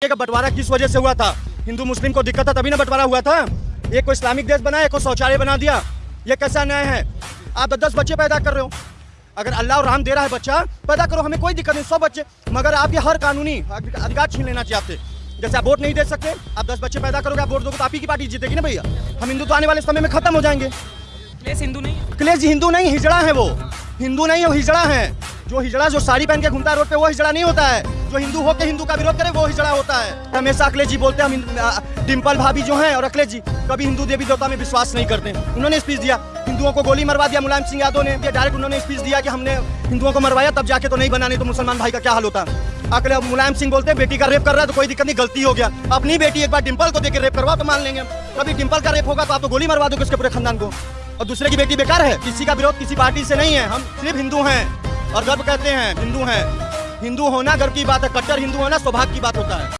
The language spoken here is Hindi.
का बंटवारा किस वजह से हुआ था? हिंदू मुस्लिम को दिक्कत था तभी ना बंटवारा हुआ था? एक को इस्लामिक देश बनाया एक को शौचालय बना दिया। ये कैसा न्याय है? आप दस दस बच्चे पैदा कर रहे हो। अगर अल्लाह और राम दे रहा है बच्चा पैदा करो हमें कोई दिक्कत नहीं सौ बच्चे। मगर आपके हर कानूनी अधिकार छीन लेना चाहिए आपसे जैसे आप वोट नहीं दे सकते आप दस बच्चे पैदा करोगे आप वोट दोगे तो आप ही की पार्टी जीतेगी ना भैया? हम हिंदू तो आने वाले समय में खत्म हो जाएँगे। प्लेस हिंदू नहीं जी हिंदू नहीं हिजड़ा है वो। हिंदू नहीं वो हिजड़ा है। जो हिजड़ा जो साड़ी पहन के घूमता है रोड पे, वो हिजड़ा नहीं होता है। जो हिंदू होकर हिंदू का विरोध करे, वो हिजड़ा होता है। हमेशा अखिलेश जी बोलते हैं, हम डिम्पल भाभी जो हैं और अखिलेश जी, कभी हिंदू देवी देवता में विश्वास नहीं करते। उन्होंने स्पीच दिया, हिंदुओं को गोली मरवा दिया, मुलायम सिंह यादव ने डायरेक्ट उन्होंने स्पीच दिया कि हमने हिंदुओं को मरवाया, तब जाके तो नहीं बना, नहीं तो मुसलमान भाई का क्या हाल होता? अगले मुलायम सिंह बोलते हैं, बेटी का रेप कर रहा है तो कोई दिक्कत नहीं, गलती हो गया। अपनी बेटी एक बार डिम्पल को देकर रेप करवा तो मान लेंगे। कभी डिम्पल का रेप होगा तो आप तो गोली मरवा दोगे उसके पूरे खानदान को। और दूसरे की बेटी बेकार है? किसी का विरोध किसी पार्टी से नहीं है, हम सिर्फ़ हिंदू हैं। और गर्व कहते हैं, हिंदू हैं। हिंदू होना गर्व की बात है, कट्टर हिंदू होना सौभाग्य की बात होता है।